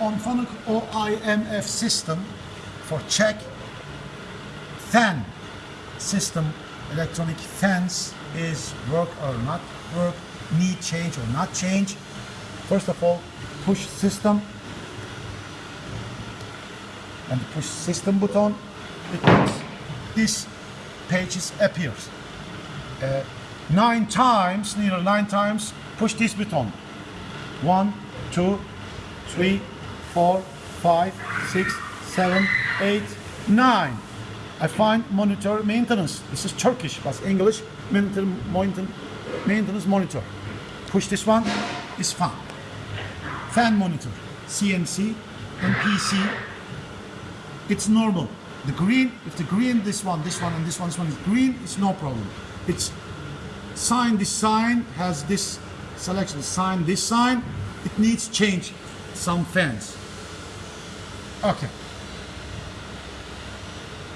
on Fanuc OIMF system for check fan system electronic fans is work or not work, need change or not change. First of all, push system and push system button. It this pages appears. Uh, nine times, nearly nine times, push this button. One, two, three, four, five, six, seven, eight, nine. I find monitor maintenance. This is Turkish, but English maintenance maintenance monitor. Push this one, is fan. Fan monitor, CNC and PC. It's normal. The green, if the green, this one, this one, and this one, this one is green, it's no problem. It's sign, this sign has this selection, sign, this sign, it needs change some fans. Okay.